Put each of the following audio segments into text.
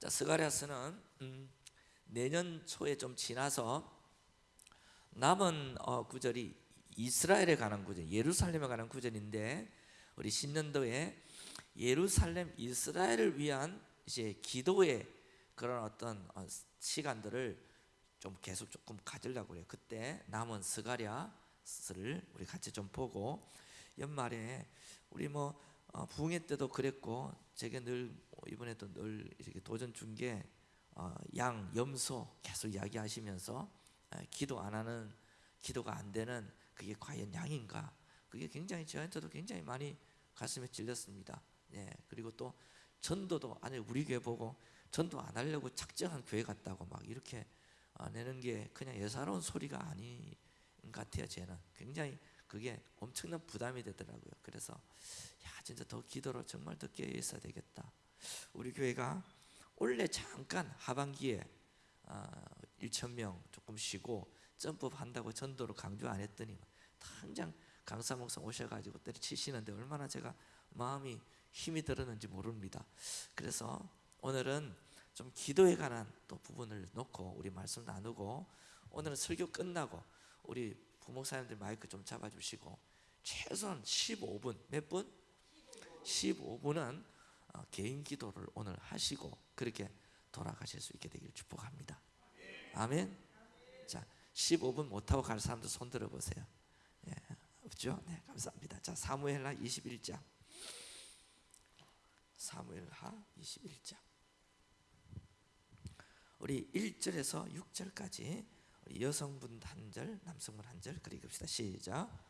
자, 스가랴스는 음, 내년 초에 좀 지나서 남은 어, 구절이 이스라엘에 관한 구절, 예루살렘에 관한 구절인데 우리 신년도에 예루살렘 이스라엘을 위한 이제 기도의 그런 어떤 어, 시간들을 좀 계속 조금 가지려고 그래요. 그때 남은 스가랴스를 우리 같이 좀 보고 연말에 우리 뭐 어, 부흥회 때도 그랬고 제게 늘 이번에도 늘 이렇게 도전 중계 어, 양 염소 계속 이야기하시면서 에, 기도 안 하는 기도가 안 되는 그게 과연 양인가? 그게 굉장히 저한테도 굉장히 많이 가슴에 찔렸습니다. 예 그리고 또 전도도 아니 우리 교회 보고 전도 안 하려고 작정한 교회 같다고 막 이렇게 어, 내는 게 그냥 예사로운 소리가 아닌 것 같아요. 쟤는 굉장히 그게 엄청난 부담이 되더라고요. 그래서 야 진짜 더 기도로 정말 더 깨어 있어야 되겠다. 우리 교회가 원래 잠깐 하반기에 어, 1천 명 조금 쉬고 점프 한다고 전도로 강조 안 했더니 당장 강사 목사 오셔가지고 때려치시는데 얼마나 제가 마음이 힘이 들었는지 모릅니다. 그래서 오늘은 좀 기도에 관한 또 부분을 놓고 우리 말씀 나누고 오늘은 설교 끝나고 우리 부목사님들 마이크 좀 잡아주시고 최소한 15분 몇 분? 15분은 어, 개인 기도를 오늘 하시고 그렇게 돌아가실 수 있게 되기를 축복합니다. 아멘. 자, 15분 못 하고 갈 사람들 손 들어 보세요. 예, 없죠? 네, 감사합니다. 자, 사무엘하 21장. 사무엘하 21장. 우리 1절에서 6절까지 우리 여성분 한 절, 남성분 한 절, 그리 읍시다. 시작.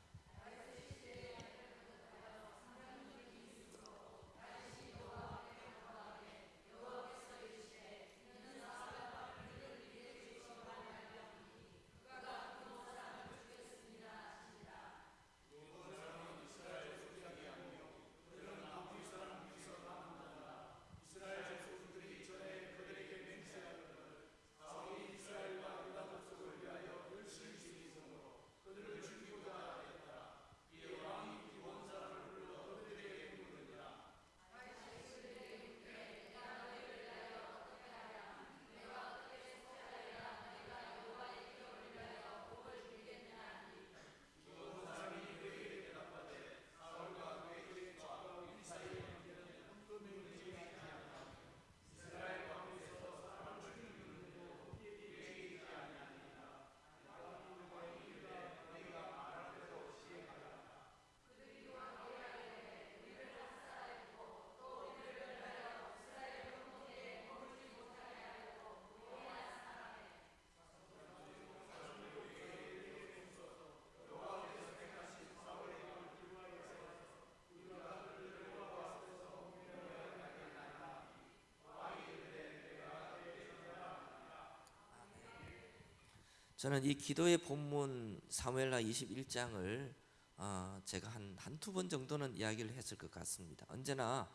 저는 이 기도의 본문 사무엘라 21장을 어, 제가 한 한두 번 정도는 이야기를 했을 것 같습니다. 언제나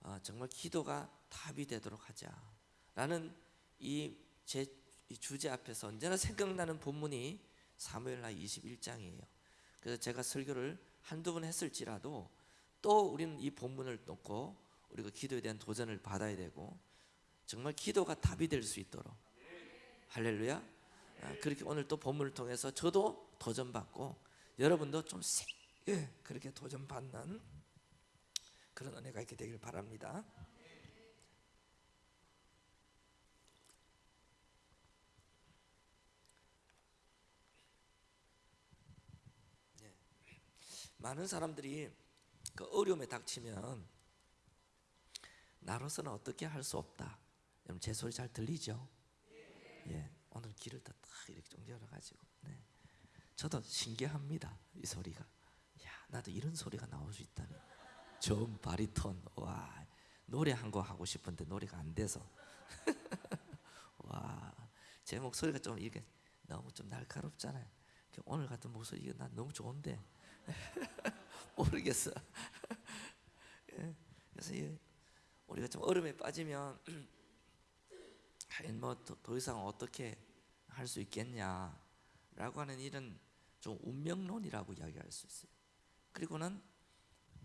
어, 정말 기도가 답이 되도록 하자라는 이 제 주제 앞에서 언제나 생각나는 본문이 사무엘라 21장이에요. 그래서 제가 설교를 한두 번 했을지라도 또 우리는 이 본문을 놓고 우리가 기도에 대한 도전을 받아야 되고 정말 기도가 답이 될 수 있도록 할렐루야. 아, 그렇게 오늘 또 본문을 통해서 저도 도전받고 여러분도 좀 세, 예, 그렇게 도전받는 그런 은혜가 있게 되길 바랍니다. 예. 많은 사람들이 그 어려움에 닥치면 나로서는 어떻게 할 수 없다. 제 소리 잘 들리죠? 예. 오늘 길을 다딱 이렇게 좀 열어가지고 네. 저도 신기합니다 이 소리가. 야 나도 이런 소리가 나올 수 있다니. 저 바리톤 와 노래 한곡 하고 싶은데 노래가 안 돼서. 와제 목소리가 좀 이게 너무 좀 날카롭잖아요. 오늘 같은 목소리 이게 난 너무 좋은데. 모르겠어. 예. 그래서 우리가 좀 얼음에 빠지면 뭐 더 이상 어떻게 할 수 있겠냐라고 하는 이런 좀 운명론이라고 이야기할 수 있어요. 그리고는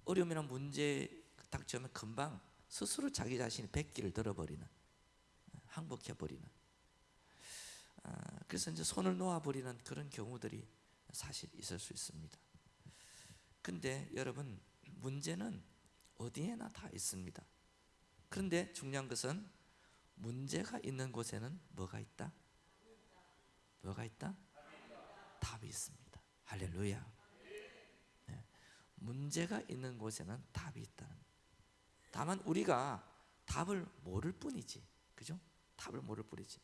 어려움이나 문제 닥치면 금방 스스로 자기 자신이 백기를 들어버리는 항복해 버리는. 아, 그래서 이제 손을 놓아 버리는 그런 경우들이 사실 있을 수 있습니다. 근데 여러분 문제는 어디에나 다 있습니다. 그런데 중요한 것은 문제가 있는 곳에는 뭐가 있다? 뭐가 있다? 답이 있습니다. 할렐루야. 네. 문제가 있는 곳에는 답이 있다는. 다만 우리가 답을 모를 뿐이지, 그죠? 답을 모를 뿐이지.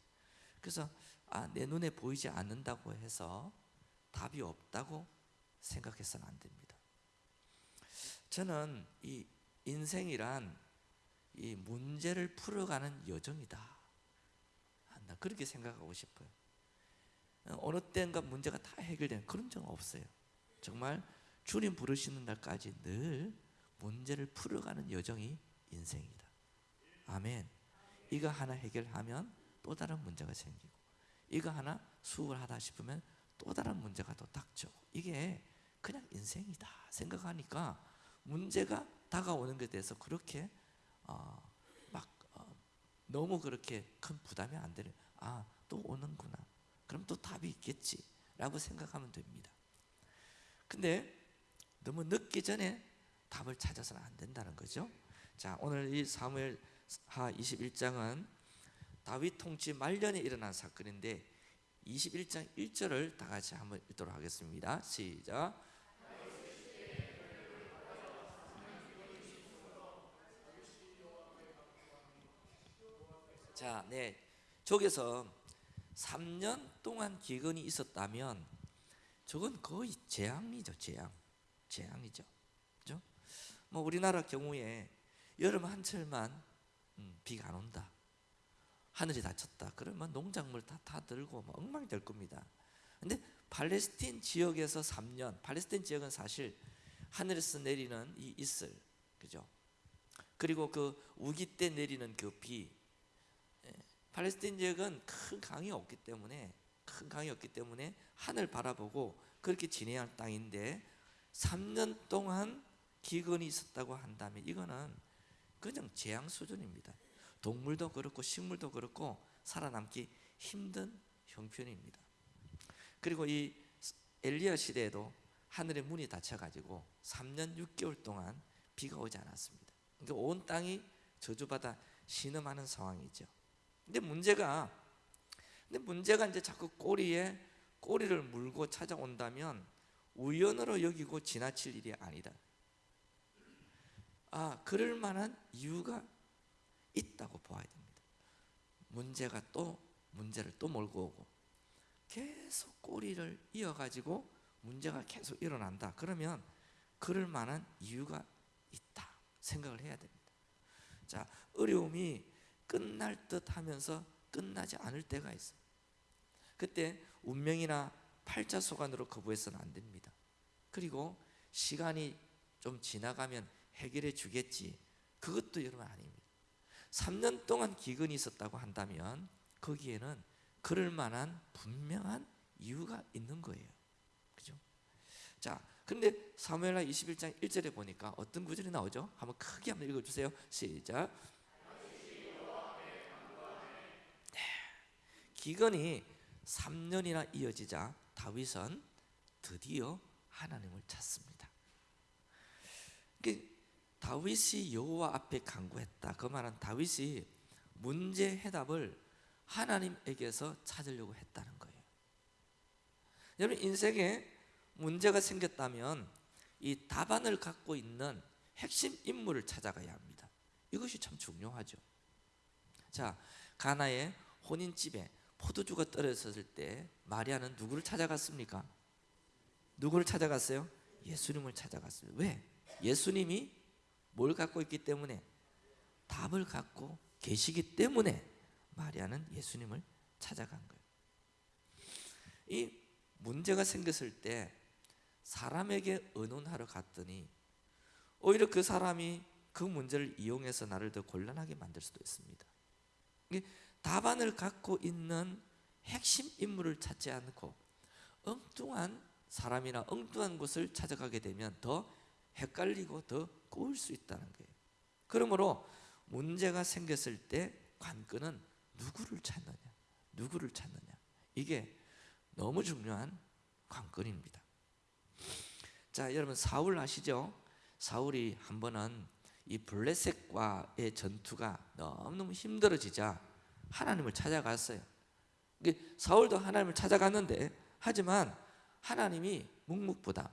그래서 아, 내 눈에 보이지 않는다고 해서 답이 없다고 생각해서는 안 됩니다. 저는 이 인생이란 이 문제를 풀어가는 여정이다. 나 그렇게 생각하고 싶어요. 어느 때인가 문제가 다 해결되는 그런 적 없어요. 정말 주님 부르시는 날까지 늘 문제를 풀어가는 여정이 인생이다. 아멘. 이거 하나 해결하면 또 다른 문제가 생기고 이거 하나 수업을 하다 싶으면 또 다른 문제가 또 닥쳐고 이게 그냥 인생이다 생각하니까 문제가 다가오는 것에 대해서 그렇게 어, 막 어, 너무 그렇게 큰 부담이 안 되는 아 또 오는구나 그럼 또 답이 있겠지라고 생각하면 됩니다. 근데 너무 늦기 전에 답을 찾아서는 안 된다는 거죠. 자, 오늘 이 사무엘 하 21장은 다윗 통치 말년에 일어난 사건인데 21장 1절을 다 같이 한번 읽도록 하겠습니다. 시작. 자, 네. 저기서 3년 동안 기근이 있었다면 저건 거의 재앙이죠, 재앙. 재앙이죠. 그죠? 뭐 우리나라 경우에 여름 한철만 음, 비가 안 온다. 하늘이 닫혔다. 그러면 농작물 다, 다 들고 뭐 엉망이 될 겁니다. 근데 팔레스틴 지역에서 3년, 팔레스틴 지역은 사실 하늘에서 내리는 이 이슬, 그죠? 그리고 그 우기 때 내리는 그 비, 팔레스틴 지역은 큰 강이 없기 때문에 큰 강이 없기 때문에 하늘 바라보고 그렇게 지내야 할 땅인데 3년 동안 기근이 있었다고 한다면 이거는 그냥 재앙 수준입니다. 동물도 그렇고 식물도 그렇고 살아남기 힘든 형편입니다. 그리고 이 엘리야 시대에도 하늘의 문이 닫혀가지고 3년 6개월 동안 비가 오지 않았습니다. 그러니까 온 땅이 저주받아 신음하는 상황이죠. 근데 문제가 근데 문제가 이제 자꾸 꼬리에 꼬리를 물고 찾아온다면 우연으로 여기고 지나칠 일이 아니다. 아, 그럴 만한 이유가 있다고 보아야 됩니다. 문제가 또 문제를 또 몰고 오고 계속 꼬리를 이어가지고 문제가 계속 일어난다. 그러면 그럴 만한 이유가 있다 생각을 해야 됩니다. 자, 어려움이 끝날 듯 하면서 끝나지 않을 때가 있어요. 그때 운명이나 팔자소관으로 거부해서는 안 됩니다. 그리고 시간이 좀 지나가면 해결해 주겠지. 그것도 여러분 아닙니다. 3년 동안 기근이 있었다고 한다면 거기에는 그럴 만한 분명한 이유가 있는 거예요. 그죠? 자, 근데 사무엘하 21장 1절에 보니까 어떤 구절이 나오죠? 한번 크게 한번 읽어 주세요. 시작. 기근이 3년이나 이어지자 다윗은 드디어 하나님을 찾습니다. 다윗이 여호와 앞에 간구했다. 그 말은 다윗이 문제 해답을 하나님에게서 찾으려고 했다는 거예요. 여러분 인생에 문제가 생겼다면 이 답안을 갖고 있는 핵심 인물을 찾아가야 합니다. 이것이 참 중요하죠. 자, 가나의 혼인집에 포도주가 떨어졌을 때 마리아는 누구를 찾아갔습니까? 누구를 찾아갔어요? 예수님을 찾아갔습니다. 왜? 예수님이 뭘 갖고 있기 때문에 답을 갖고 계시기 때문에 마리아는 예수님을 찾아간 거예요. 이 문제가 생겼을 때 사람에게 의논하러 갔더니 오히려 그 사람이 그 문제를 이용해서 나를 더 곤란하게 만들 수도 있습니다. 답안을 갖고 있는 핵심 인물을 찾지 않고 엉뚱한 사람이나 엉뚱한 곳을 찾아가게 되면 더 헷갈리고 더 꼬일 수 있다는 거예요. 그러므로 문제가 생겼을 때 관건은 누구를 찾느냐? 누구를 찾느냐? 이게 너무 중요한 관건입니다. 자, 여러분 사울 아시죠? 사울이 한 번은 이 블레셋과의 전투가 너무너무 힘들어지자 하나님을 찾아갔어요. 사울도 하나님을 찾아갔는데 하지만 하나님이 묵묵부답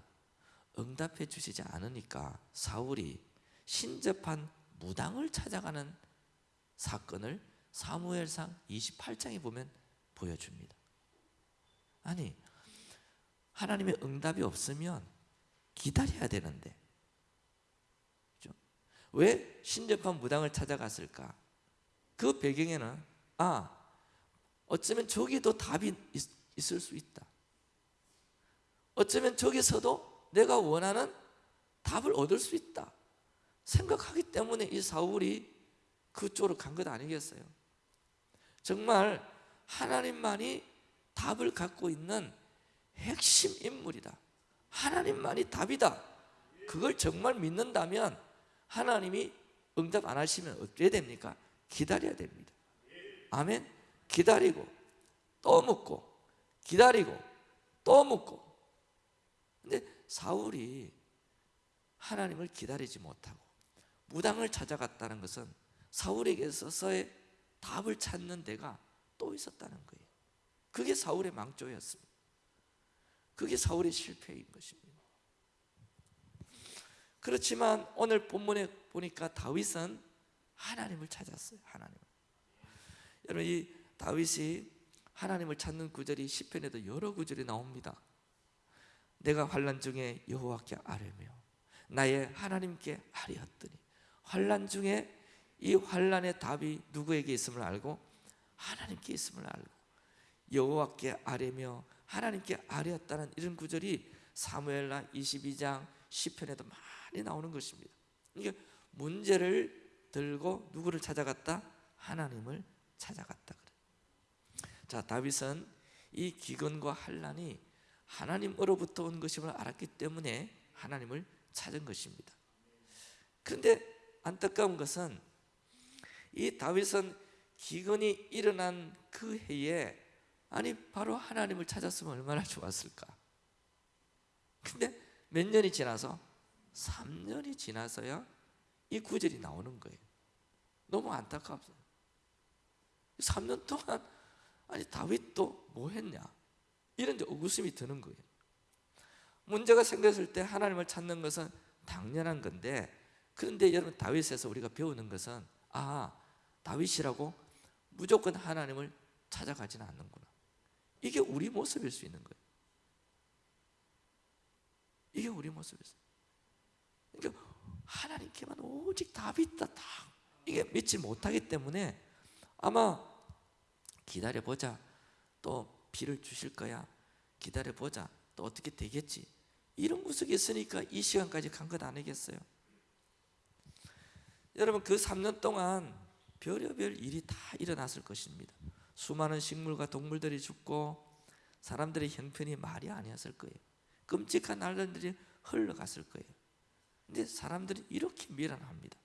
응답해 주시지 않으니까 사울이 신접한 무당을 찾아가는 사건을 사무엘상 28장에 보면 보여줍니다. 아니 하나님의 응답이 없으면 기다려야 되는데 그죠? 왜 신접한 무당을 찾아갔을까? 그 배경에는 아 어쩌면 저기도 답이 있, 있을 수 있다. 어쩌면 저기서도 내가 원하는 답을 얻을 수 있다. 생각하기 때문에 이 사울이 그쪽으로 간 것 아니겠어요? 정말 하나님만이 답을 갖고 있는 핵심 인물이다. 하나님만이 답이다. 그걸 정말 믿는다면 하나님이 응답 안 하시면 어떻게 됩니까? 기다려야 됩니다. 아멘. 기다리고 또 묻고 기다리고 또 묻고. 근데 사울이 하나님을 기다리지 못하고 무당을 찾아갔다는 것은 사울에게 있어서의 답을 찾는 데가 또 있었다는 거예요. 그게 사울의 망조였습니다. 그게 사울의 실패인 것입니다. 그렇지만 오늘 본문에 보니까 다윗은 하나님을 찾았어요. 하나님. 여러분 이 다윗이 하나님을 찾는 구절이 시편에도 여러 구절이 나옵니다. 내가 환란 중에 여호와께 아뢰며 나의 하나님께 아뢰었더니 환란 중에 이 환란의 답이 누구에게 있음을 알고 하나님께 있음을 알고 여호와께 아뢰며 하나님께 아뢰었다는 이런 구절이 사무엘라 22장 시편에도 많이 나오는 것입니다. 이게 문제를 들고 누구를 찾아갔다? 하나님을 찾아갔다 그래. 자, 다윗은 이 기근과 환란이 하나님으로부터 온 것임을 알았기 때문에 하나님을 찾은 것입니다. 그런데 안타까운 것은 이 다윗은 기근이 일어난 그 해에 아니 바로 하나님을 찾았으면 얼마나 좋았을까. 근데 몇 년이 지나서 3년이 지나서야 이 구절이 나오는 거예요. 너무 안타깝어요. 3년 동안 아니 다윗도 뭐 했냐? 이런 의구심이 드는 거예요. 문제가 생겼을 때 하나님을 찾는 것은 당연한 건데 그런데 여러분 다윗에서 우리가 배우는 것은 아 다윗이라고 무조건 하나님을 찾아가지는 않는구나. 이게 우리 모습일 수 있는 거예요. 이게 우리 모습이죠. 그러니까 하나님께만 오직 있다. 다 이게 믿지 못하기 때문에 아마 기다려 보자. 또 비를 주실 거야. 기다려 보자. 또 어떻게 되겠지. 이런 구석이 있으니까 이 시간까지 간 것 아니겠어요? 여러분 그 3년 동안 별의별 일이 다 일어났을 것입니다. 수많은 식물과 동물들이 죽고 사람들의 형편이 말이 아니었을 거예요. 끔찍한 날들이 흘러갔을 거예요. 근데 사람들이 이렇게 미련합니다.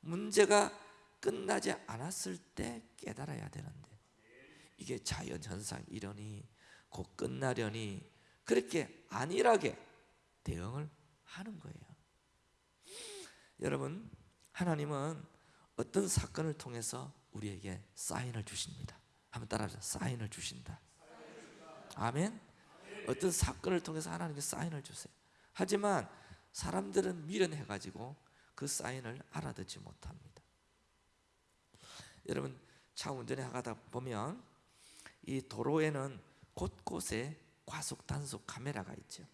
문제가 끝나지 않았을 때 깨달아야 되는데 이게 자연 현상 이러니 곧 끝나려니 그렇게 안일하게 대응을 하는 거예요. 여러분 하나님은 어떤 사건을 통해서 우리에게 사인을 주십니다. 한번 따라하자. 사인을 주신다. 아멘. 어떤 사건을 통해서 하나님께 사인을 주세요. 하지만 사람들은 미련해 가지고 그 사인을 알아듣지 못합니다. 여러분 차 운전해 가다 보면 이 도로에는 곳곳에 과속 단속 카메라가 있죠.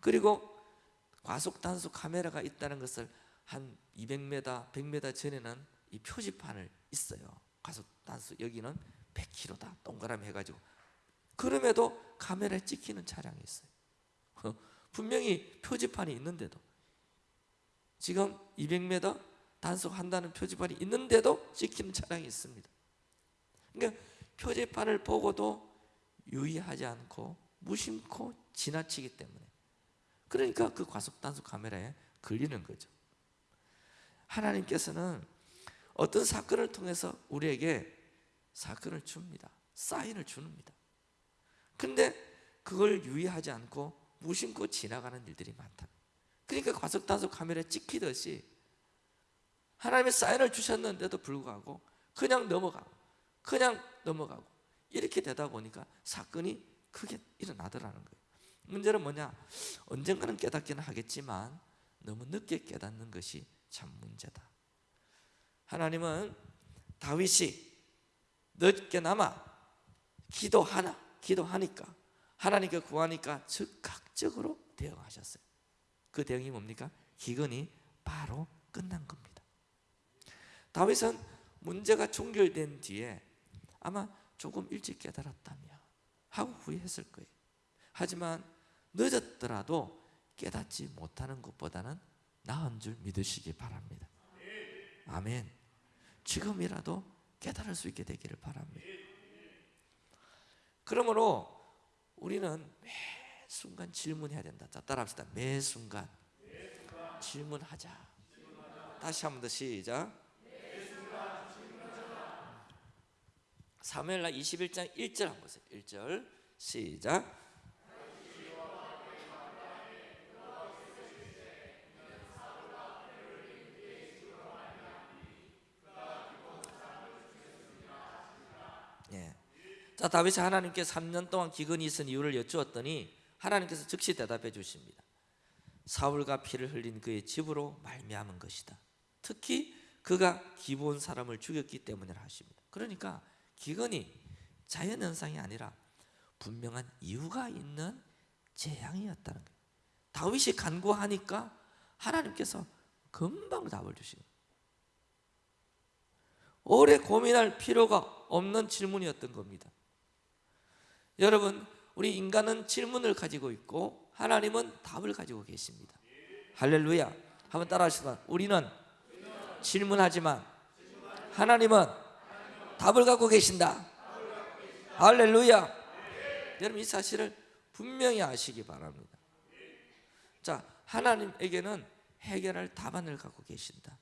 그리고 과속 단속 카메라가 있다는 것을 한 200m, 100m 전에는 이 표지판을 있어요. 과속 단속 여기는 100km다. 동그라미 해가지고 그럼에도 카메라에 찍히는 차량이 있어요. 분명히 표지판이 있는데도 지금 200m 단속한다는 표지판이 있는데도 찍히는 차량이 있습니다. 그러니까 표지판을 보고도 유의하지 않고 무심코 지나치기 때문에 그러니까 그 과속 단속 카메라에 걸리는 거죠. 하나님께서는 어떤 사건을 통해서 우리에게 사건을 줍니다. 사인을 주는니다. 근데 그걸 유의하지 않고 무심코 지나가는 일들이 많다. 그러니까 과속 단속 카메라에 찍히듯이 하나님의 사인을 주셨는데도 불구하고 그냥 넘어가고 그냥 넘어가고 이렇게 되다 보니까 사건이 크게 일어나더라는 거예요. 문제는 뭐냐? 언젠가는 깨닫기는 하겠지만 너무 늦게 깨닫는 것이 참 문제다. 하나님은 다윗이 늦게나마 기도하나 기도하니까 하나님께 구하니까 즉각적으로 대응하셨어요. 그 대응이 뭡니까? 기근이 바로 끝난 겁니다. 다윗은 문제가 종결된 뒤에 아마 조금 일찍 깨달았다며 하고 후회했을 거예요. 하지만 늦었더라도 깨닫지 못하는 것보다는 나은 줄 믿으시기 바랍니다. 아멘. 지금이라도 깨달을 수 있게 되기를 바랍니다. 그러므로 우리는 매 순간 질문해야 된다. 자, 따라합시다. 매 순간 질문하자. 다시 한 번 더 시작. 사무엘라 21장 1절 한번 보세요. 1절 시작. 예. 자 다윗이 하나님께 3년 동안 기근이 있은 이유를 여쭈었더니 하나님께서 즉시 대답해 주십니다. 사울과 피를 흘린 그의 집으로 말미암은 것이다. 특히 그가 기본 사람을 죽였기 때문이라 하십니다. 그러니까 기근이 자연 현상이 아니라 분명한 이유가 있는 재앙이었다는 거예요. 다윗이 간구하니까 하나님께서 금방 답을 주시고 오래 고민할 필요가 없는 질문이었던 겁니다. 여러분, 우리 인간은 질문을 가지고 있고 하나님은 답을 가지고 계십니다. 할렐루야. 한번 따라 하시다. 우리는 질문하지만 하나님은 답을 갖고 계신다. 할렐루야. 여러분 이 사실을 분명히 아시기 바랍니다. 자, 하나님에게는 해결할 답안을 갖고 계신다.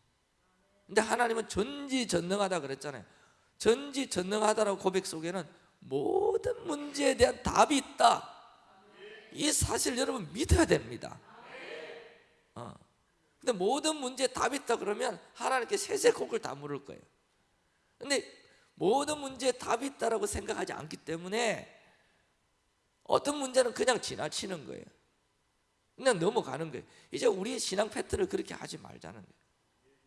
근데 하나님은 전지전능하다 그랬잖아요. 전지전능하다라고 고백 속에는 모든 문제에 대한 답이 있다. 이 사실 여러분 믿어야 됩니다. 어. 근데 모든 문제에 답이 있다 그러면 하나님께 세세곡을 다 물을 거예요. 근데 모든 문제에 답이 있다라고 생각하지 않기 때문에 어떤 문제는 그냥 지나치는 거예요. 그냥 넘어가는 거예요. 이제 우리의 신앙 패턴을 그렇게 하지 말자는 거예요.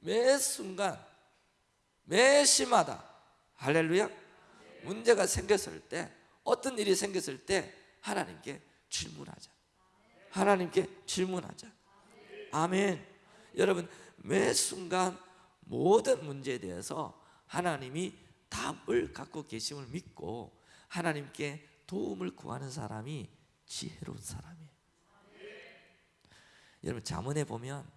매 순간 매 시마다 할렐루야 문제가 생겼을 때 어떤 일이 생겼을 때 하나님께 질문하자 하나님께 질문하자 아멘 여러분 매 순간 모든 문제에 대해서 하나님이 답을 갖고 계심을 믿고 하나님께 도움을 구하는 사람이 지혜로운 사람이에요. 여러분 자문해 보면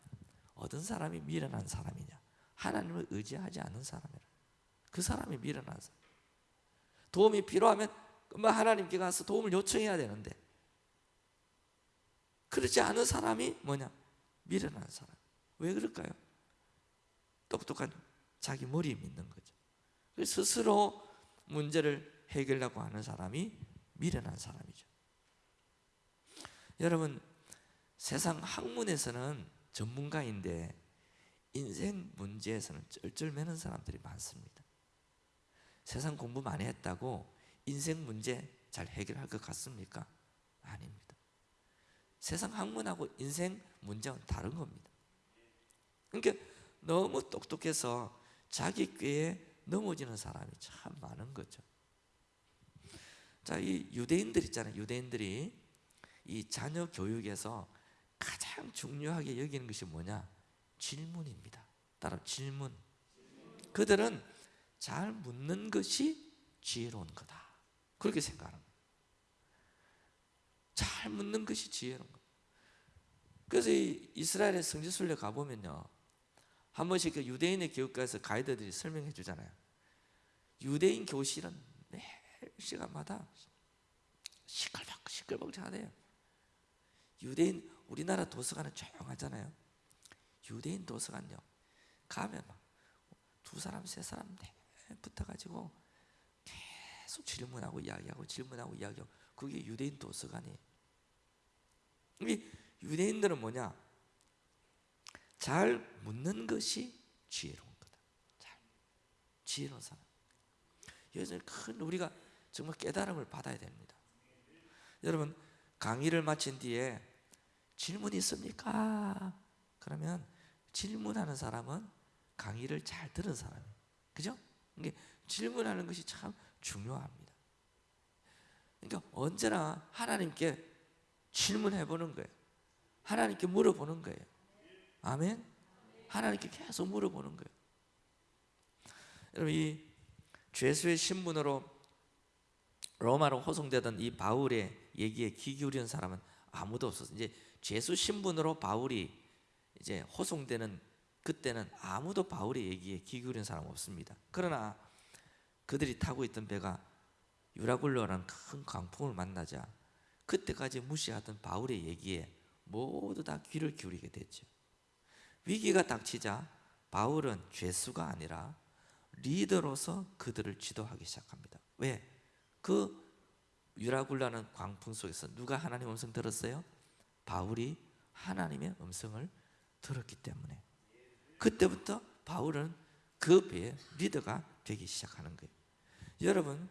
어떤 사람이 미련한 사람이냐? 하나님을 의지하지 않는 사람이라. 그 사람이 미련한 사람. 도움이 필요하면 금방 하나님께 가서 도움을 요청해야 되는데. 그렇지 않은 사람이 뭐냐? 미련한 사람. 왜 그럴까요? 똑똑한 자기 머리에 믿는 거죠 스스로 문제를 해결하려고 하는 사람이 미련한 사람이죠 여러분 세상 학문에서는 전문가인데 인생 문제에서는 쩔쩔매는 사람들이 많습니다. 세상 공부 많이 했다고 인생 문제 잘 해결할 것 같습니까? 아닙니다. 세상 학문하고 인생 문제는 다른 겁니다. 그러니까 너무 똑똑해서 자기 꾀에 넘어지는 사람이 참 많은 거죠. 자, 이 유대인들 있잖아요. 유대인들이 이 자녀 교육에서 가장 중요하게 여기는 것이 뭐냐? 질문입니다. 따라 질문. 그들은 잘 묻는 것이 지혜로운 거다. 그렇게 거예요. 잘 묻는 것이 지혜로운 거예요. 그래서 이스라엘의 성지순례 가보면요. 한 번씩 그 유대인의 교육과에서 가이드들이 설명해 주잖아요. 유대인 교실은 매 시간마다 시끌벅 시끌벅하대요. 유대인 우리나라 도서관은 조용하잖아요. 유대인 도서관요. 가면 막 두 사람 세 사람 붙어가지고 계속 질문하고 이야기하고 질문하고 이야기하고 그게 유대인 도서관이에요. 이 유대인들은 뭐냐? 잘 묻는 것이 지혜로운 거다. 잘 지혜로운 사람. 여기서 큰 우리가 정말 깨달음을 받아야 됩니다. 여러분 강의를 마친 뒤에 질문 있습니까? 그러면 질문하는 사람은 강의를 잘 들은 사람이에요. 그죠? 이게 질문하는 것이 참 중요합니다. 그러니까 언제나 하나님께 질문해 보는 거예요. 하나님께 물어보는 거예요. 아멘. 하나님께 계속 물어보는 거예요. 여러분 이 죄수의 신분으로 로마로 호송되던 이 바울의 얘기에 귀 기울이는 사람은 아무도 없었어요. 이제 죄수 신분으로 바울이 이제 호송되는 그때는 아무도 바울의 얘기에 귀 기울이는 사람 없습니다. 그러나 그들이 타고 있던 배가 유라굴로라는 큰 강풍을 만나자 그때까지 무시하던 바울의 얘기에 모두 다 귀를 기울이게 됐죠. 위기가 닥치자 바울은 죄수가 아니라 리더로서 그들을 지도하기 시작합니다. 왜? 그 유라굴라는 광풍 속에서 누가 하나님 음성 들었어요? 바울이 하나님의 음성을 들었기 때문에 그때부터 바울은 그 배의 리더가 되기 시작하는 거예요. 여러분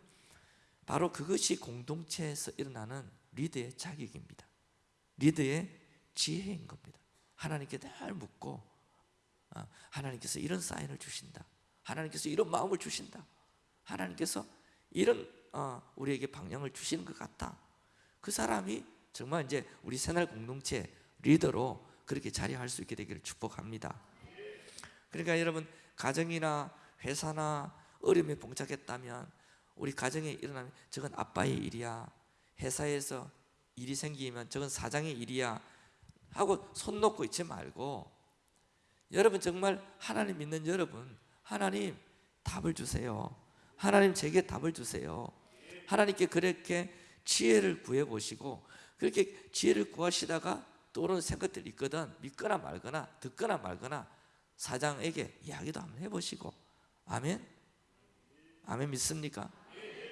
바로 그것이 공동체에서 일어나는 리더의 자격입니다. 리더의 지혜인 겁니다. 하나님께 늘 묻고 어, 하나님께서 이런 사인을 주신다. 하나님께서 이런 마음을 주신다. 하나님께서 이런 어, 우리에게 방향을 주시는 것 같다. 그 사람이 정말 이제 우리 새날 공동체 리더로 그렇게 자리할 수 있게 되기를 축복합니다. 그러니까 여러분 가정이나 회사나 어려움에 봉착했다면 우리 가정에 일어나면 저건 아빠의 일이야. 회사에서 일이 생기면 저건 사장의 일이야. 하고 손 놓고 있지 말고 여러분 정말 하나님 믿는 여러분 하나님 답을 주세요. 하나님 제게 답을 주세요. 하나님께 그렇게 지혜를 구해 보시고 그렇게 지혜를 구하시다가 떠오르는 생각들이 있거든 믿거나 말거나 듣거나 말거나 사장에게 이야기도 한번 해보시고 아멘 아멘 믿습니까?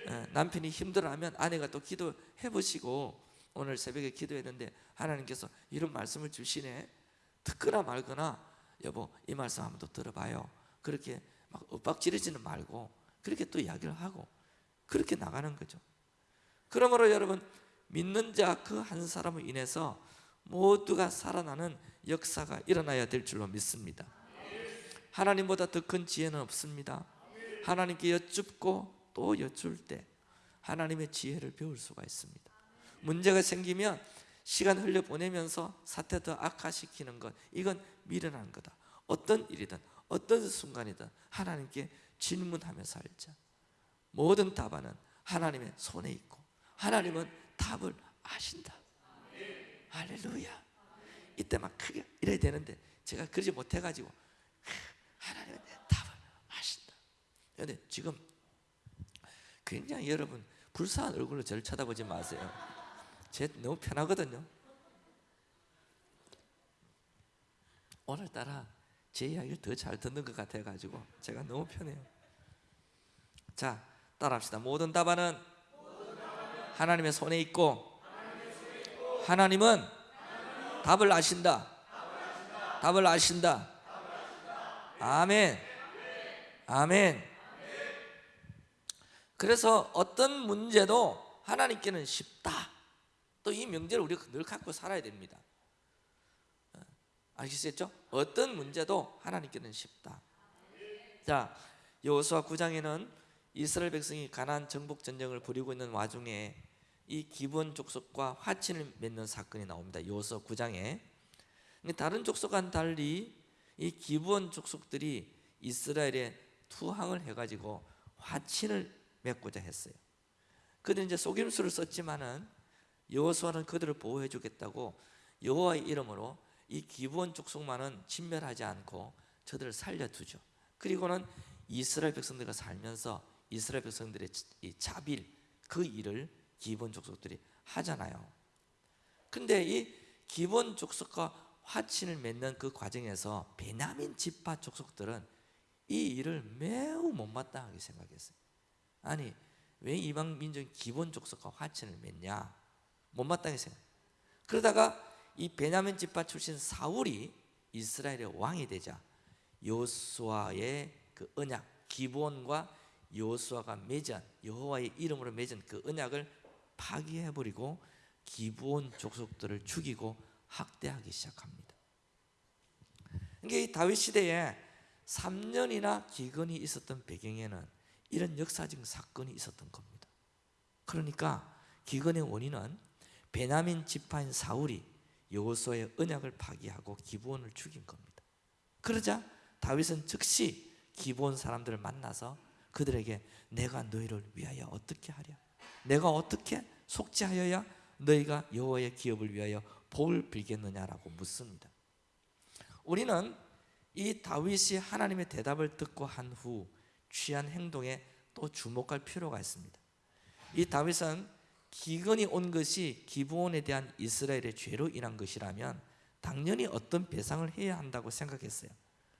예, 남편이 힘들어하면 아내가 또 기도해 보시고 오늘 새벽에 기도했는데 하나님께서 이런 말씀을 주시네. 듣거나 말거나 여보 이 말씀 한번 더 들어봐요. 그렇게 막 윽박지르지는 말고 그렇게 또 이야기를 하고 그렇게 나가는 거죠. 그러므로 여러분 믿는 자 그 한 사람을 인해서 모두가 살아나는 역사가 일어나야 될 줄로 믿습니다. 하나님보다 더 큰 지혜는 없습니다. 하나님께 여쭙고 또 여쭐 때 하나님의 지혜를 배울 수가 있습니다 문제가 생기면 시간 흘려 보내면서 사태 더 악화시키는 것. 이건 미련한 거다. 어떤 일이든 어떤 순간이든 하나님께 질문하며 살자. 모든 답안은 하나님의 손에 있고 하나님은 답을 아신다. 할렐루야. 이때 막 크게 이래야 되는데 제가 그러지 못해가지고 하나님은 답을 아신다. 그런데 지금 굉장히 여러분 불쌍한 얼굴로 저를 쳐다보지 마세요 제 너무 편하거든요. 오늘따라 제 이야기를 더 잘 듣는 것 같아가지고 제가 너무 편해요. 자 따라합시다. 모든 답안은 하나님의 손에 있고 하나님은 답을 아신다. 답을 아신다. 아멘. 아멘. 그래서 어떤 문제도 하나님께는 쉽다 또 이 명제를 우리가 늘 갖고 살아야 됩니다 어, 아시겠죠? 어떤 문제도 하나님께는 쉽다 자 여호수아 9장에는 이스라엘 백성이 가나안 정복 전쟁을 벌이고 있는 와중에 이 기브온 족속과 화친을 맺는 사건이 나옵니다. 여호수아 9장에. 다른 족속과는 달리 이 기브온 족속들이 이스라엘에 투항을 해 가지고 화친을 맺고자 했어요. 그들은 이제 속임수를 썼지만은 여호수아는 그들을 보호해 주겠다고 여호와의 이름으로 이 기브온 족속만은 진멸하지 않고 저들을 살려두죠. 그리고는 이스라엘 백성들과 살면서 이스라엘 백성들의 이 자빌 그 일을 기본 족속들이 하잖아요. 근데 이 기본 족속과 화친을 맺는 그 과정에서 베냐민 지파 족속들은 이 일을 매우 못마땅하게 생각했어요. 아니 왜 이방 민족이 기본 족속과 화친을 맺냐? 못마땅히 생각. 그러다가 이 베냐민 지파 출신 사울이 이스라엘의 왕이 되자 요수아의 그 언약 기본과 요수아가 맺은 여호와의 이름으로 맺은 그 언약을 파기해 버리고 기본 족속들을 죽이고 학대하기 시작합니다. 이게 이 다윗 시대에 3년이나 기근이 있었던 배경에는 이런 역사적 사건이 있었던 겁니다. 그러니까 기근의 원인은 베냐민 지파인 사울이 여호수아의 언약을 파기하고 기브온을 죽인 겁니다. 그러자 다윗은 즉시 기브온 사람들을 만나서 그들에게 내가 너희를 위하여 어떻게 하랴? 내가 어떻게 속죄하여야 너희가 여호와의 기업을 위하여 복을 빌겠느냐라고 묻습니다. 우리는 이 다윗이 하나님의 대답을 듣고 한 후 취한 행동에 또 주목할 필요가 있습니다. 이 다윗은 기근이 온 것이 기브온에 대한 이스라엘의 죄로 인한 것이라면 당연히 어떤 배상을 해야 한다고 생각했어요.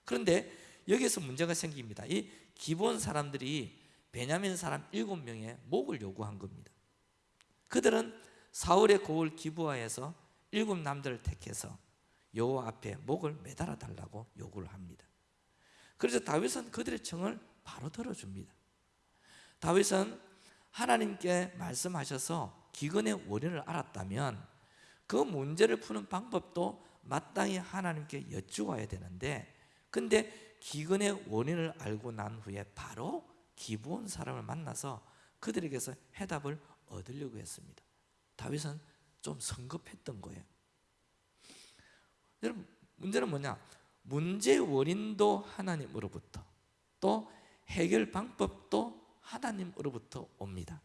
그런데 여기서 문제가 생깁니다. 이 기브온 사람들이 베냐민 사람 일곱 명의 목을 요구한 겁니다. 그들은 사울의 고을 기부하에서 일곱 남들을 택해서 여호와 앞에 목을 매달아 달라고 요구를 합니다. 그래서 다윗은 그들의 청을 바로 들어줍니다. 다윗은 하나님께 말씀하셔서 기근의 원인을 알았다면 그 문제를 푸는 방법도 마땅히 하나님께 여쭈어야 되는데 근데 기근의 원인을 알고 난 후에 바로 기부온 사람을 만나서 그들에게서 해답을 얻으려고 했습니다. 다윗은 좀 성급했던 거예요. 여러분 문제는 뭐냐? 문제 원인도 하나님으로부터 또 해결 방법도 하나님으로부터 옵니다.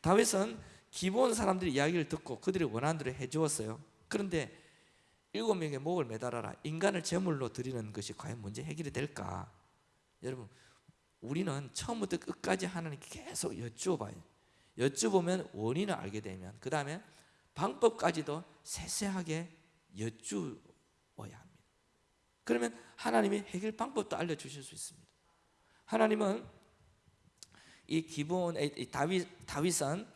다윗은 기본 사람들의 이야기를 듣고 그들이 원하는 대로 해주었어요. 그런데 일곱 명의 목을 매달아라. 인간을 제물로 드리는 것이 과연 문제 해결이 될까? 여러분, 우리는 처음부터 끝까지 하나님께 계속 여쭈어봐요. 여쭈보면 원인을 알게 되면 그 다음에 방법까지도 세세하게 여쭈어야 합니다. 그러면 하나님이 해결 방법도 알려주실 수 있습니다. 하나님은 이 기브온 다윗 다윗은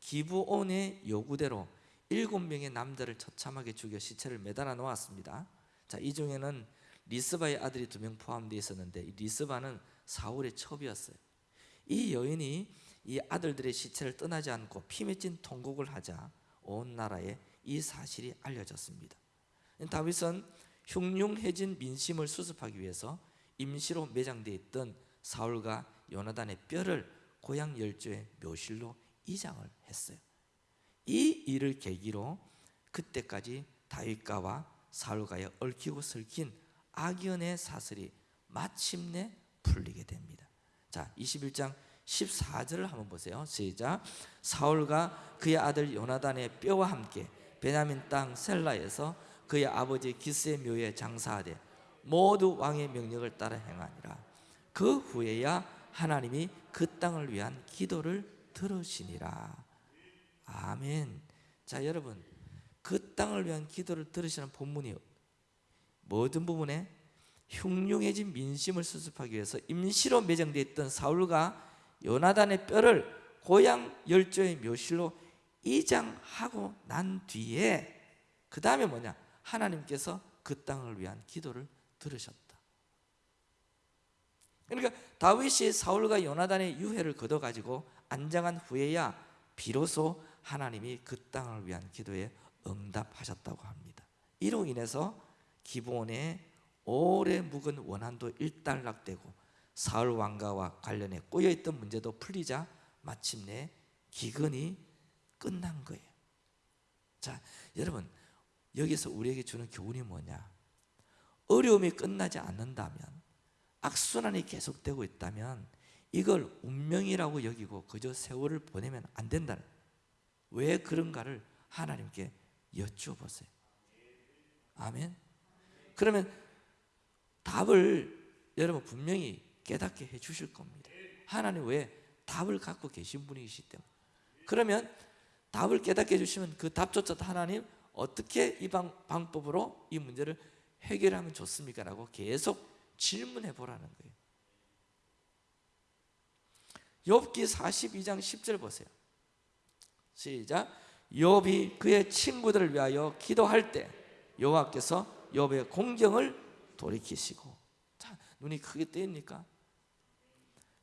기브온의 요구대로 일곱 명의 남자를 처참하게 죽여 시체를 매달아 놓았습니다. 자, 이 중에는 리스바의 아들이 두 명 포함되어 있었는데 이 리스바는 사울의 첩이었어요. 이 여인이 이 아들들의 시체를 떠나지 않고 피 맺힌 통곡을 하자 온 나라에 이 사실이 알려졌습니다. 다윗은 흉흉해진 민심을 수습하기 위해서 임시로 매장되어 있던 사울과 요나단의 뼈를 고향 열조의 묘실로 이장을 했어요. 이 일을 계기로 그때까지 다윗가와 사울과의 얽히고 설킨 악연의 사슬이 마침내 풀리게 됩니다. 자, 21장 14절을 한번 보세요. 시작. 사울과 그의 아들 요나단의 뼈와 함께 베냐민 땅 셀라에서 그의 아버지 기스의 묘에 장사하되 모두 왕의 명령을 따라 행하니라. 그 후에야 하나님이 그 땅을 위한 기도를 들으시니라. 아멘. 자, 여러분, 그 땅을 위한 기도를 들으시는 본문이 모든 부분에 흉흉해진 민심을 수습하기 위해서 임시로 매장되어 있던 사울과 요나단의 뼈를 고향 열조의 묘실로 이장하고 난 뒤에 그 다음에 뭐냐? 하나님께서 그 땅을 위한 기도를 들으셨다. 그러니까 다윗이 사울과 요나단의 유해를 거둬 가지고 안장한 후에야 비로소 하나님이 그 땅을 위한 기도에 응답하셨다고 합니다. 이로 인해서 기본의 오래 묵은 원한도 일단락되고 사울 왕가와 관련해 꼬여 있던 문제도 풀리자 마침내 기근이 끝난 거예요. 자, 여러분 여기서 우리에게 주는 교훈이 뭐냐? 어려움이 끝나지 않는다면 악순환이 계속되고 있다면 이걸 운명이라고 여기고 그저 세월을 보내면 안 된다는 왜 그런가를 하나님께 여쭈어보세요. 아멘. 그러면 답을 여러분 분명히 깨닫게 해 주실 겁니다. 하나님 왜 답을 갖고 계신 분이시 때문에. 그러면 답을 깨닫게 해주시면 그 답조차도 하나님 어떻게 이 방, 방법으로 이 문제를 해결하면 좋습니까? 라고 계속 질문해 보라는 거예요. 욥기 42장 10절 보세요. 시작. 욥이 그의 친구들을 위하여 기도할 때 여호와께서 욥의 공경을 돌이키시고 자, 눈이 크게 뜨입니까?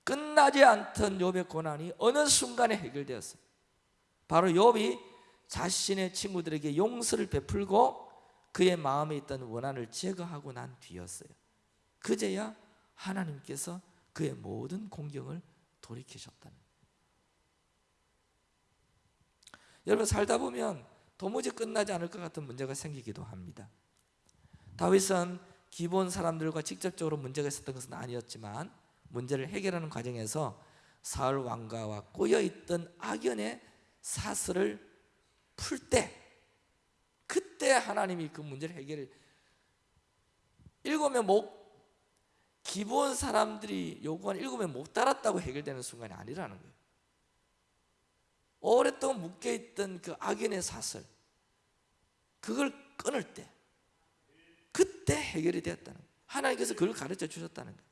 끝나지 않던 욥의 고난이 어느 순간에 해결되었어요. 바로 욥이 자신의 친구들에게 용서를 베풀고 그의 마음에 있던 원한을 제거하고 난 뒤였어요. 그제야 하나님께서 그의 모든 공경을 돌이키셨다는. 여러분 살다 보면 도무지 끝나지 않을 것 같은 문제가 생기기도 합니다. 다윗은 기본 사람들과 직접적으로 문제가 있었던 것은 아니었지만 문제를 해결하는 과정에서 사울 왕가와 꼬여 있던 악연의 사슬을 풀 때 그때 하나님이 그 문제를 해결을 일곱의 목 기본 사람들이 요구한 일곱의 못 따랐다고 해결되는 순간이 아니라는 거예요. 오랫동안 묶여 있던 그 악인의 사슬 그걸 끊을 때 그때 해결이 되었다는 거예요. 하나님께서 그걸 가르쳐 주셨다는 거예요.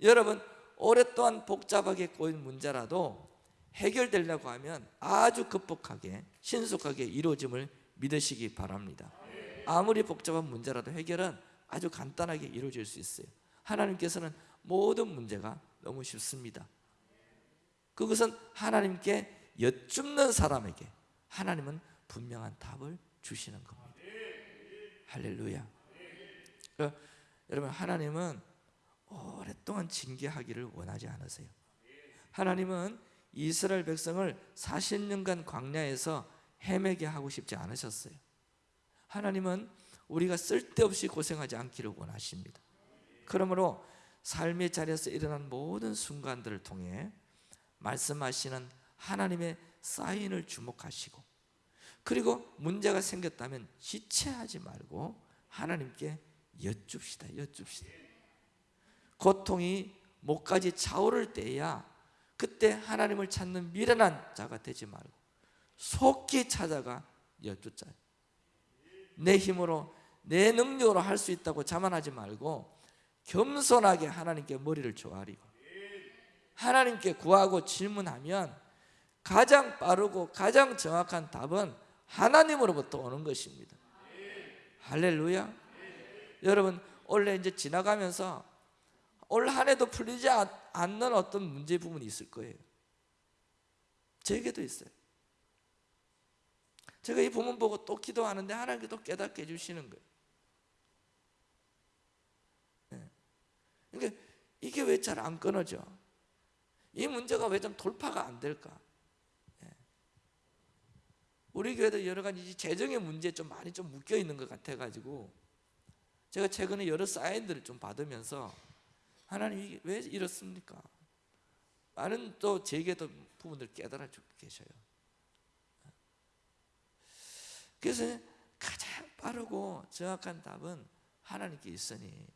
여러분 오랫동안 복잡하게 꼬인 문제라도 해결되려고 하면 아주 급복하게 신속하게 이루어짐을 믿으시기 바랍니다. 아무리 복잡한 문제라도 해결은 아주 간단하게 이루어질 수 있어요. 하나님께서는 모든 문제가 너무 쉽습니다. 그것은 하나님께 여쭙는 사람에게 하나님은 분명한 답을 주시는 겁니다. 할렐루야. 그러니까 여러분 하나님은 오랫동안 징계하기를 원하지 않으세요. 하나님은 이스라엘 백성을 40년간 광야에서 헤매게 하고 싶지 않으셨어요. 하나님은 우리가 쓸데없이 고생하지 않기를 원하십니다. 그러므로 삶의 자리에서 일어난 모든 순간들을 통해 말씀하시는 하나님의 사인을 주목하시고 그리고 문제가 생겼다면 지체하지 말고 하나님께 여쭙시다. 여쭙시다. 고통이 목까지 차오를 때야 그때 하나님을 찾는 미련한 자가 되지 말고 속히 찾아가 여쭙자. 내 힘으로 내 능력으로 할 수 있다고 자만하지 말고 겸손하게 하나님께 머리를 조아리고 하나님께 구하고 질문하면 가장 빠르고 가장 정확한 답은 하나님으로부터 오는 것입니다. 할렐루야. 여러분 원래 이제 지나가면서 올 한 해도 풀리지 않는 어떤 문제 부분이 있을 거예요. 제게도 있어요. 제가 이 부분 보고 또 기도하는데 하나님께 또 깨닫게 해주시는 거예요. 그러니까 이게 왜 잘 안 끊어져? 이 문제가 왜 좀 돌파가 안 될까? 네. 우리 교회도 여러 가지 재정의 문제에 좀 많이 좀 묶여 있는 것 같아 가지고 제가 최근에 여러 사인들을 좀 받으면서 하나님 왜 이렇습니까? 많은 또 제게도 부분들 깨달아 주고 계셔요. 그래서 가장 빠르고 정확한 답은 하나님께 있으니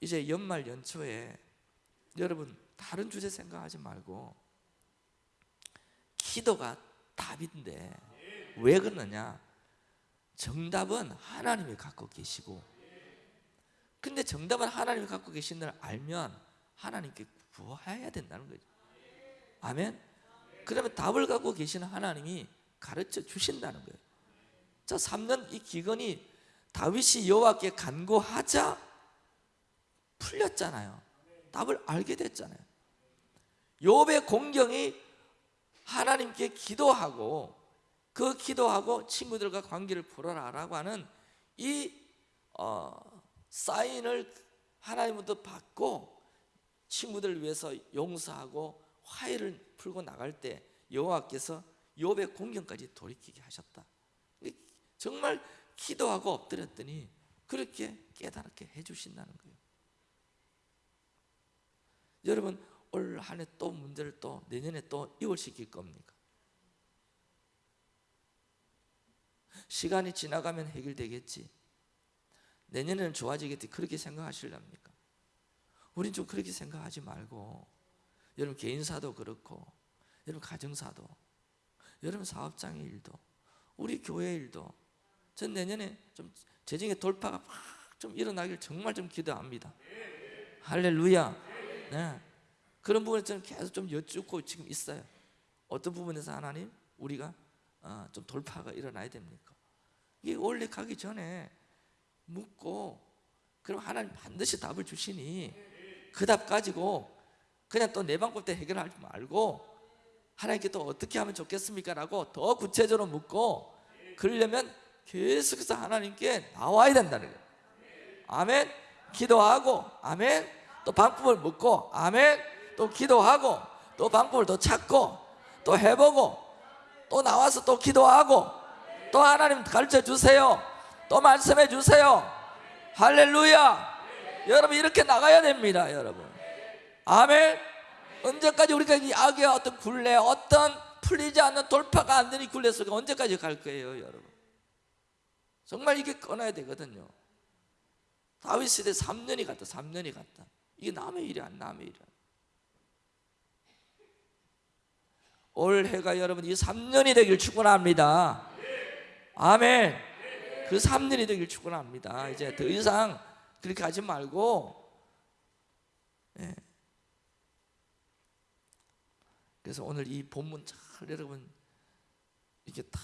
이제 연말 연초에 여러분 다른 주제 생각하지 말고 기도가 답인데 왜 그러느냐? 정답은 하나님이 갖고 계시고. 근데 정답은 하나님이 갖고 계신 걸 알면 하나님께 구해야 된다는 거죠. 아멘? 그러면 답을 갖고 계시는 하나님이 가르쳐 주신다는 거예요. 자 3년 이 기근이 다윗이 여호와께 간구하자 풀렸잖아요 답을 알게 됐잖아요 욥의 공경이 하나님께 기도하고 그 기도하고 친구들과 관계를 풀어라라고 하는 이 어, 사인을 하나님부터 받고 친구들을 위해서 용서하고 화해를 풀고 나갈 때 여호와께서 욥의 공경까지 돌이키게 하셨다. 정말 기도하고 엎드렸더니 그렇게 깨닫게 해주신다는 거예요. 여러분 올 한 해 또 문제를 또 내년에 또 이월시킬 겁니까? 시간이 지나가면 해결되겠지. 내년에는 좋아지겠지. 그렇게 생각하실랍니까? 우린 좀 그렇게 생각하지 말고 여러분 개인사도 그렇고 여러분 가정사도 여러분 사업장의 일도 우리 교회 일도 전 내년에 좀 재정의 돌파가 막좀 일어나길 정말 좀 기도합니다. 할렐루야. 네. 그런 부분에 저는 계속 좀 여쭙고 지금 있어요. 어떤 부분에서 하나님 우리가 어, 좀 돌파가 일어나야 됩니까? 이게 원래 가기 전에 묻고 그럼 하나님 반드시 답을 주시니 그 답 가지고 그냥 또 내 방법 때 해결하지 말고 하나님께 또 어떻게 하면 좋겠습니까? 라고 더 구체적으로 묻고 그러려면 계속해서 하나님께 나와야 된다는 거예요 아멘 기도하고 아멘 또 방법을 묻고 아멘. 또 기도하고 또 방법을 더 찾고 또 해보고 또 나와서 또 기도하고 또 하나님 가르쳐 주세요. 또 말씀해 주세요. 할렐루야. 여러분 이렇게 나가야 됩니다 여러분. 아멘. 언제까지 우리가 이 악의 어떤 굴레 어떤 풀리지 않는 돌파가 안 되는 굴레 속에 언제까지 갈 거예요 여러분? 정말 이게 끊어야 되거든요. 다윗 시대 3년이 갔다 3년이 갔다 이게 남의 일이 안 남의 일이 올해가 여러분 이 3년이 되길 축원합니다. 아멘. 그 3년이 되길 축원합니다. 이제 더 이상 그렇게 하지 말고 예. 그래서 오늘 이 본문 잘 여러분 이게 다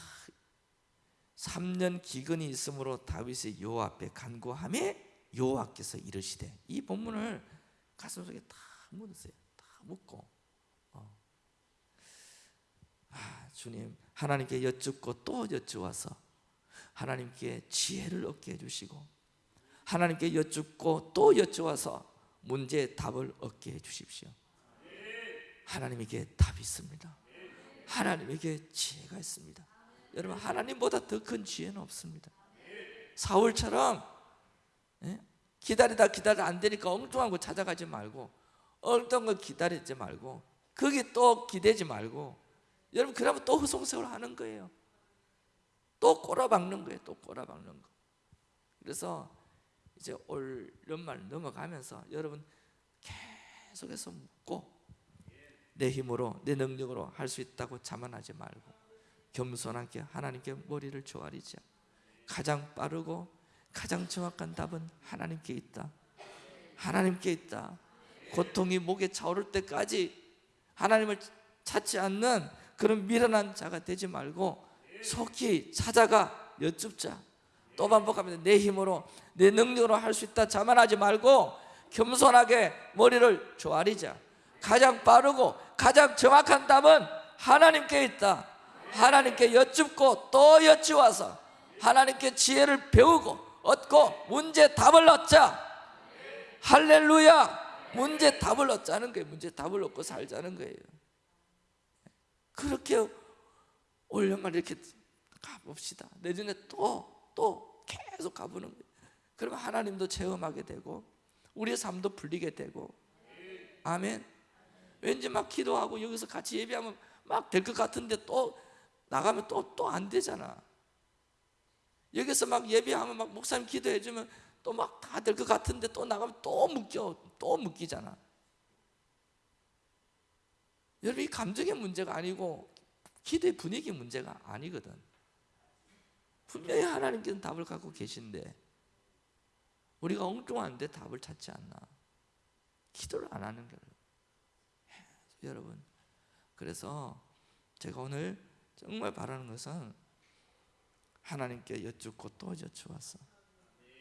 3년 기근이 있으므로 다윗의 여호와 앞에 간구함에 여호와께서 이르시되 이 본문을 가슴속에 다 묻으세요. 다 묻고 어. 아, 주님 하나님께 여쭙고 또 여쭈어서 하나님께 지혜를 얻게 해주시고 하나님께 여쭙고 또 여쭈어서 문제의 답을 얻게 해주십시오. 하나님에게 답이 있습니다. 하나님에게 지혜가 있습니다. 여러분 하나님보다 더 큰 지혜는 없습니다. 사울처럼 예? 기다리다 기다리다 안 되니까 엉뚱한 거 찾아가지 말고 엉뚱한 거 기다리지 말고 거기 또 기대지 말고 여러분 그러면 또 허송세월 하는 거예요. 또 꼬라박는 거예요. 또 꼬라박는 거. 그래서 이제 올 연말 넘어가면서 여러분 계속해서 묻고 내 힘으로 내 능력으로 할 수 있다고 자만하지 말고 겸손하게 하나님께 머리를 조아리자 가장 빠르고 가장 정확한 답은 하나님께 있다. 하나님께 있다. 고통이 목에 차오를 때까지 하나님을 찾지 않는 그런 미련한 자가 되지 말고 속히 찾아가 여쭙자. 또 반복합니다 내 힘으로 내 능력으로 할 수 있다 자만하지 말고 겸손하게 머리를 조아리자. 가장 빠르고 가장 정확한 답은 하나님께 있다. 하나님께 여쭙고 또 여쭈어서 하나님께 지혜를 배우고 얻고 문제 답을 얻자. 할렐루야. 문제 답을 얻자는 거예요. 문제 답을 얻고 살자는 거예요. 그렇게 올 연말 이렇게 가봅시다. 내년에 또 또 계속 가보는 거예요. 그러면 하나님도 체험하게 되고 우리의 삶도 풀리게 되고. 아멘. 왠지 막 기도하고 여기서 같이 예배하면 막 될 것 같은데 또 나가면 또 또 안 되잖아. 여기서 막 예배하면 막 목사님 기도해 주면 또 막 다 될 것 같은데 또 나가면 또 묶여 또 묶이잖아. 여러분 이 감정의 문제가 아니고 기도의 분위기 문제가 아니거든. 분명히 하나님께는 답을 갖고 계신데 우리가 엉뚱한데 답을 찾지 않나. 기도를 안 하는 거예요. 여러분. 그래서 제가 오늘 정말 바라는 것은 하나님께 여쭙고 또 여쭈어서.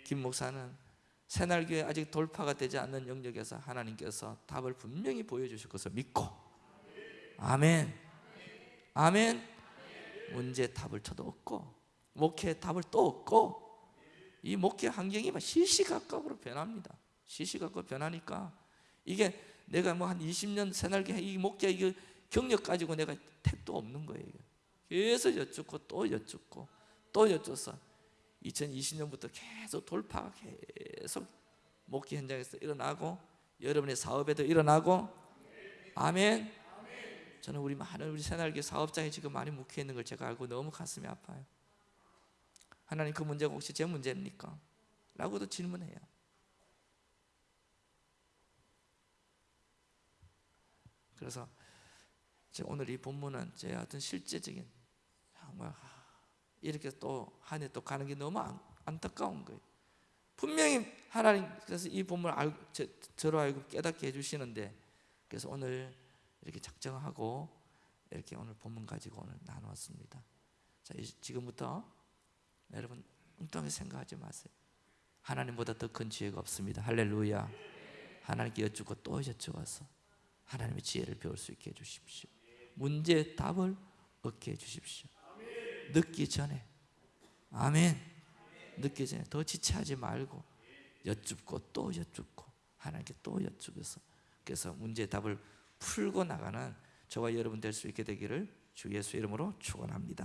김 목사는 새날교회 아직 돌파가 되지 않는 영역에서 하나님께서 답을 분명히 보여주실 것을 믿고. 아멘. 아멘. 문제 답을 저도 얻고 목회 답을 또 얻고 이 목회 환경이 시시각각으로 변합니다. 시시각각 변하니까 이게 내가 뭐 한 20년 새날개 이 목자 이 경력 가지고 내가 택도 없는 거예요. 계속 여쭙고 또 여쭙고 또 여쭈서 2020년부터 계속 돌파가 계속 목기 현장에서 일어나고 여러분의 사업에도 일어나고 아멘. 저는 우리 많은 우리 새날개 사업장에 지금 많이 묵혀 있는 걸 제가 알고 너무 가슴이 아파요. 하나님 그 문제가 혹시 제 문제입니까? 라고도 질문해요. 그래서 오늘 이 본문은 제 어떤 실제적인 정말 이렇게 또 한 해 또 가는 게 너무 안, 안타까운 거예요. 분명히 하나님께서 이 본문을 알고 저, 저로 알고 깨닫게 해주시는데 그래서 오늘 이렇게 작정하고 이렇게 오늘 본문 가지고 오늘 나누었습니다. 자 지금부터 여러분 엉뚱하게 생각하지 마세요. 하나님보다 더 큰 지혜가 없습니다. 할렐루야. 하나님께 여쭙고 또 여쭈어서 하나님의 지혜를 배울 수 있게 해주십시오. 문제의 답을 얻게 해주십시오. 늦기 전에 아멘. 늦기 전에 더 지체하지 말고 여쭙고 또 여쭙고 하나님께 또 여쭈어서 그래서 문제의 답을 풀고 나가는 저와 여러분 될 수 있게 되기를 주 예수 이름으로 축원합니다.